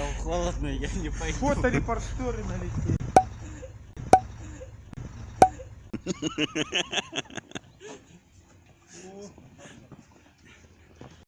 Там холодно, я не пойду. Фоторепортеры налетели.